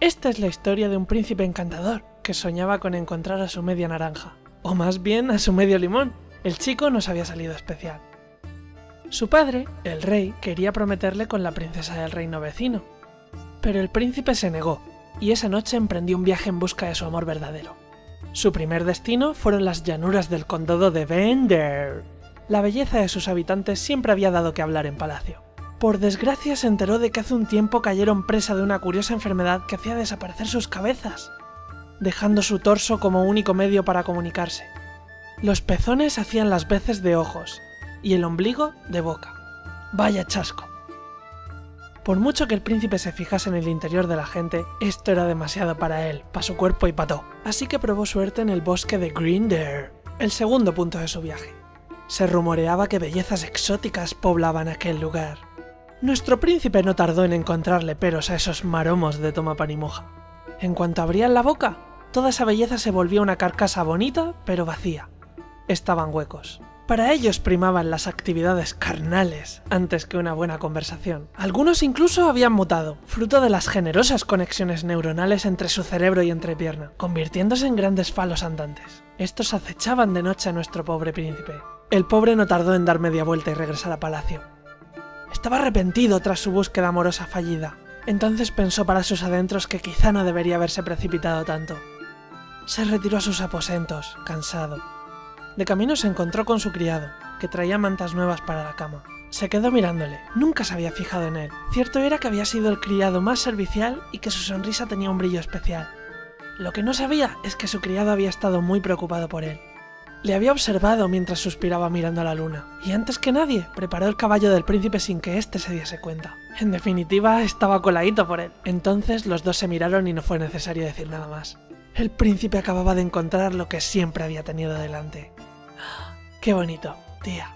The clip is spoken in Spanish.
Esta es la historia de un príncipe encantador que soñaba con encontrar a su media naranja, o más bien a su medio limón. El chico nos había salido especial. Su padre, el rey, quería prometerle con la princesa del reino vecino, pero el príncipe se negó, y esa noche emprendió un viaje en busca de su amor verdadero. Su primer destino fueron las llanuras del condado de Vender. La belleza de sus habitantes siempre había dado que hablar en palacio. Por desgracia se enteró de que hace un tiempo cayeron presa de una curiosa enfermedad que hacía desaparecer sus cabezas, dejando su torso como único medio para comunicarse. Los pezones hacían las veces de ojos, y el ombligo de boca. Vaya chasco. Por mucho que el príncipe se fijase en el interior de la gente, esto era demasiado para él, para su cuerpo y pató. Así que probó suerte en el bosque de Grinder, el segundo punto de su viaje. Se rumoreaba que bellezas exóticas poblaban aquel lugar. Nuestro príncipe no tardó en encontrarle peros a esos maromos de toma pan y moja. En cuanto abrían la boca, toda esa belleza se volvía una carcasa bonita, pero vacía. Estaban huecos. Para ellos primaban las actividades carnales antes que una buena conversación. Algunos incluso habían mutado, fruto de las generosas conexiones neuronales entre su cerebro y entrepierna, convirtiéndose en grandes falos andantes. Estos acechaban de noche a nuestro pobre príncipe. El pobre no tardó en dar media vuelta y regresar a palacio. Estaba arrepentido tras su búsqueda amorosa fallida. Entonces pensó para sus adentros que quizá no debería haberse precipitado tanto. Se retiró a sus aposentos, cansado. De camino se encontró con su criado, que traía mantas nuevas para la cama. Se quedó mirándole, nunca se había fijado en él. Cierto era que había sido el criado más servicial y que su sonrisa tenía un brillo especial. Lo que no sabía es que su criado había estado muy preocupado por él. Le había observado mientras suspiraba mirando a la luna, y antes que nadie preparó el caballo del príncipe sin que éste se diese cuenta. En definitiva, estaba coladito por él. Entonces los dos se miraron y no fue necesario decir nada más. El príncipe acababa de encontrar lo que siempre había tenido delante. ¡Qué bonito, tía!